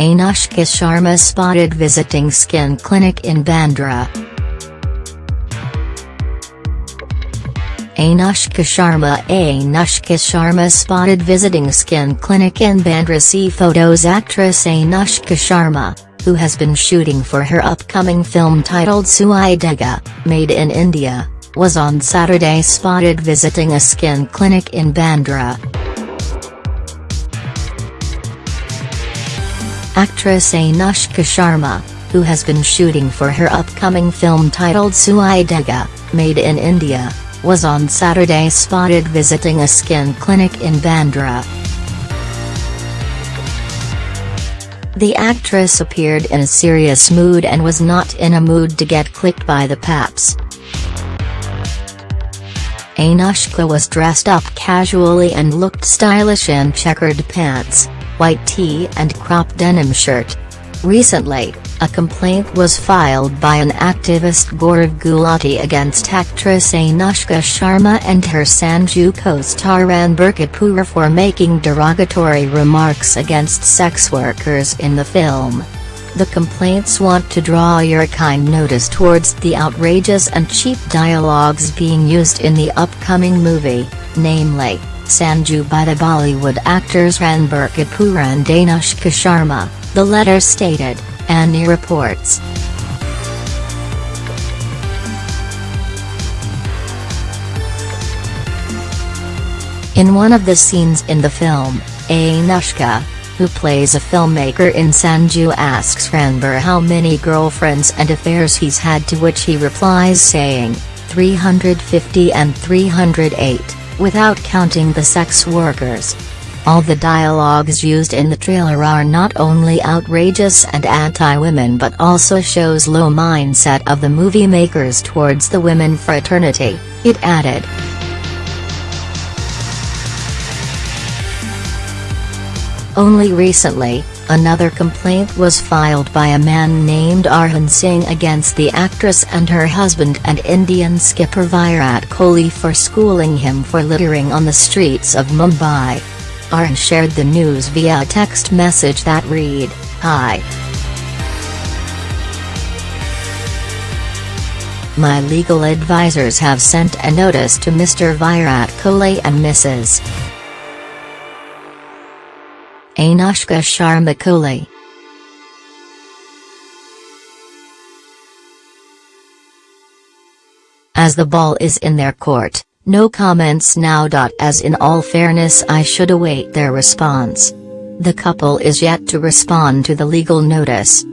Anushka Sharma spotted visiting skin clinic in Bandra. Anushka Sharma Anushka Sharma spotted visiting skin clinic in Bandra See photos Actress Anushka Sharma, who has been shooting for her upcoming film titled Sui Dhaaga, Made in India, was on Saturday spotted visiting a skin clinic in Bandra. Actress Anushka Sharma, who has been shooting for her upcoming film titled Sui Dhaaga, Made in India, was on Saturday spotted visiting a skin clinic in Bandra. The actress appeared in a serious mood and was not in a mood to get clicked by the paps. Anushka was dressed up casually and looked stylish in checkered pants, white tee and cropped denim shirt. Recently, a complaint was filed by an activist Gaurav Gulati against actress Anushka Sharma and her Sanju co-star Ranbir Kapoor for making derogatory remarks against sex workers in the film. The complaints want to draw your kind notice towards the outrageous and cheap dialogues being used in the upcoming movie, namely, Sanju by the Bollywood actors Ranbir Kapoor and Anushka Sharma. The letter stated, ANI reports. In one of the scenes in the film, Anushka, who plays a filmmaker in Sanju asks Ranbir how many girlfriends and affairs he's had to which he replies saying, 350 and 308, without counting the sex workers. All the dialogues used in the trailer are not only outrageous and anti-women but also shows low mindset of the movie makers towards the women fraternity, it added. Only recently, another complaint was filed by a man named Arhan Singh against the actress and her husband and Indian skipper Virat Kohli for schooling him for littering on the streets of Mumbai. Arhan shared the news via a text message that read, Hi. My legal advisors have sent a notice to Mr. Virat Kohli and Mrs. Anushka Sharma Kohli. As the ball is in their court. No comments now. As in all fairness I should await their response. The couple is yet to respond to the legal notice.